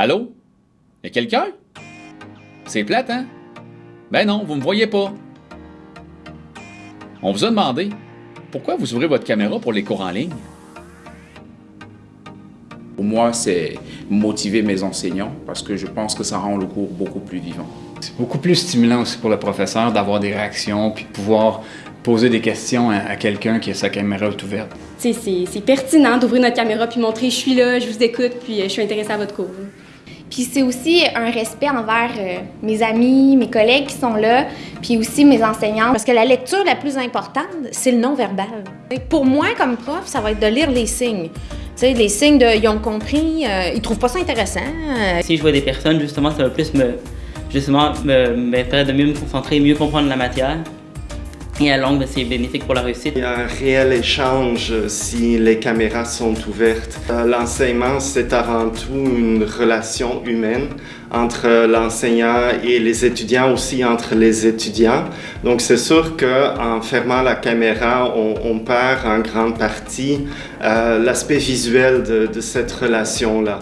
Allô? Y'a quelqu'un? C'est plate, hein? Ben non, vous me voyez pas. On vous a demandé pourquoi vous ouvrez votre caméra pour les cours en ligne? Pour moi, c'est motiver mes enseignants parce que je pense que ça rend le cours beaucoup plus vivant. C'est beaucoup plus stimulant aussi pour le professeur d'avoir des réactions puis de pouvoir poser des questions à, quelqu'un qui a sa caméra ouverte. C'est pertinent d'ouvrir notre caméra puis montrer je suis là, je vous écoute puis euh, je suis intéressée à votre cours. Puis c'est aussi un respect envers euh, mes amis, mes collègues qui sont là, puis aussi mes enseignants. Parce que la lecture la plus importante, c'est le non-verbal. Pour moi, comme prof, ça va être de lire les signes. Tu sais, les signes de « ils ont compris euh, ils trouvent pas ça intéressant Si je vois des personnes, justement, ça va plus me, justement, me, me faire de mieux me concentrer, mieux comprendre la matière. Et à longue, c'est bénéfique pour la réussite. Il y a un réel échange si les caméras sont ouvertes. Euh, l'enseignement, c'est avant tout une relation humaine entre l'enseignant et les étudiants, aussi entre les étudiants. Donc c'est sûr qu'en fermant la caméra, on, perd en grande partie euh, l'aspect visuel de cette relation-là.